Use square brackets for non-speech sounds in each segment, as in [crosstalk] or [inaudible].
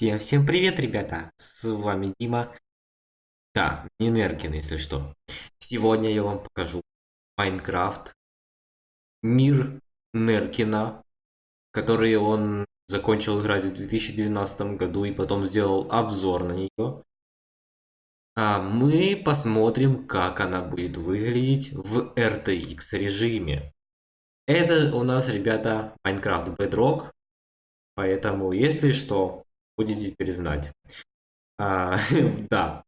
Всем-всем привет, ребята! С вами Дима. Да, не если что. Сегодня я вам покажу Майнкрафт. Мир Неркина, который он закончил играть в 2012 году и потом сделал обзор на нее. А мы посмотрим, как она будет выглядеть в RTX режиме. Это у нас, ребята, Minecraft Bedrock. Поэтому, если что, будете теперь знать. А, [laughs] да,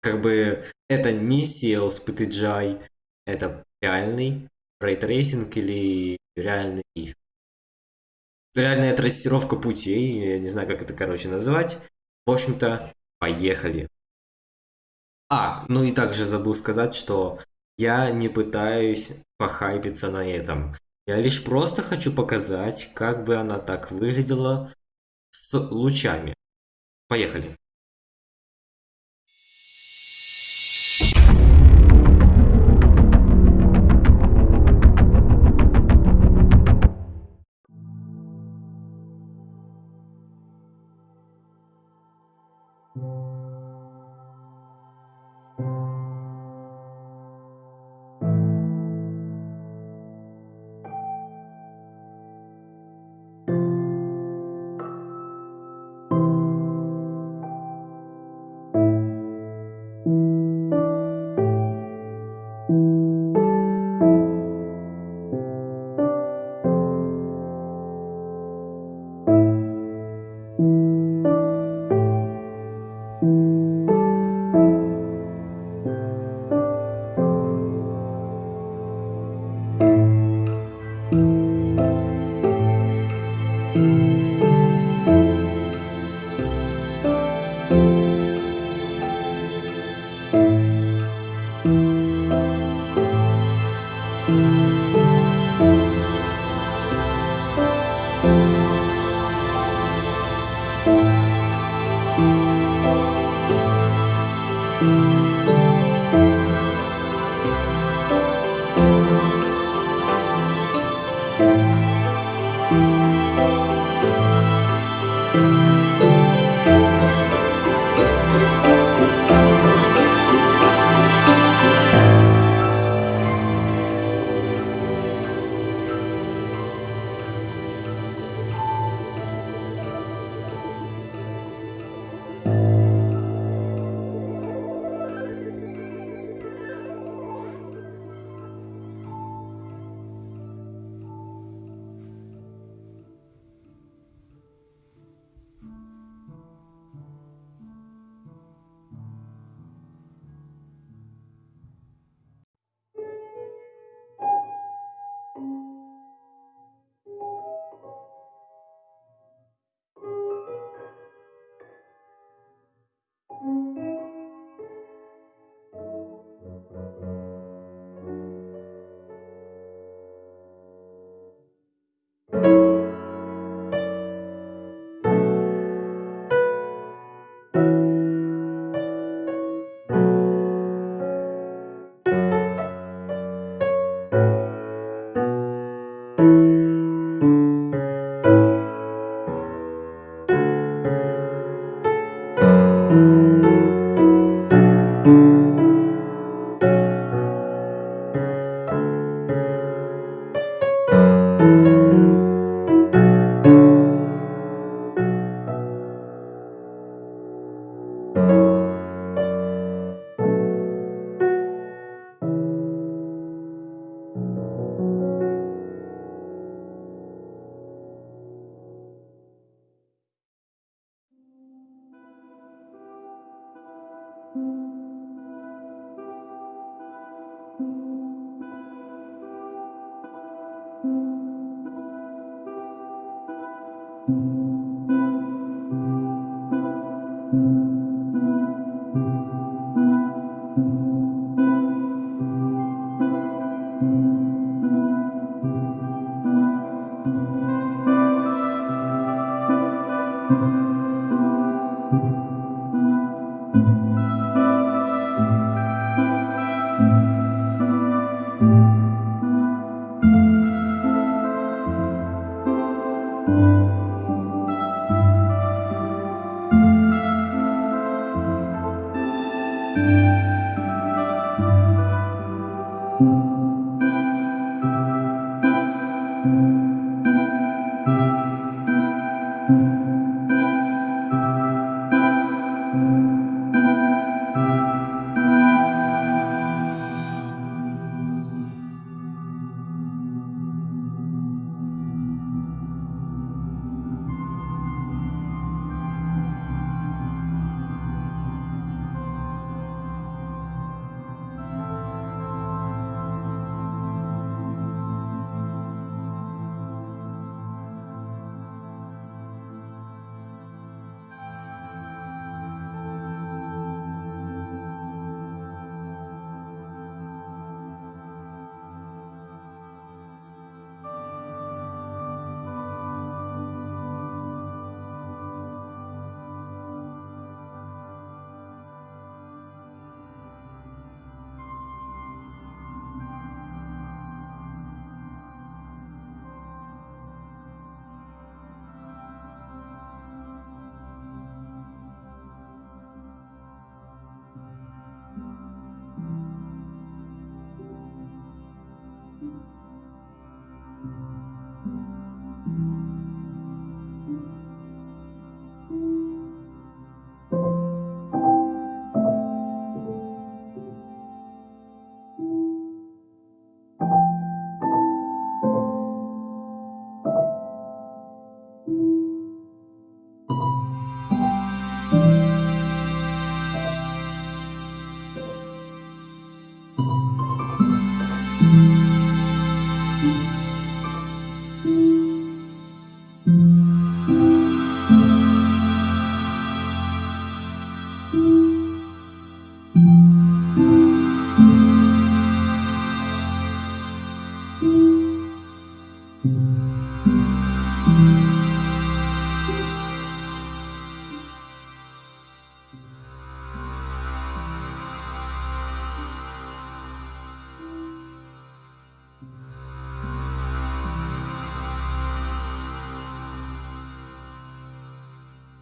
как бы это не SEUS PTGI, это реальный ray tracing или реальный реальная трассировка путей, я не знаю, как это, короче, назвать. В общем-то, поехали. А, ну и также забыл сказать, что я не пытаюсь похайпиться на этом. Я лишь просто хочу показать, как бы она так выглядела с лучами. Поехали.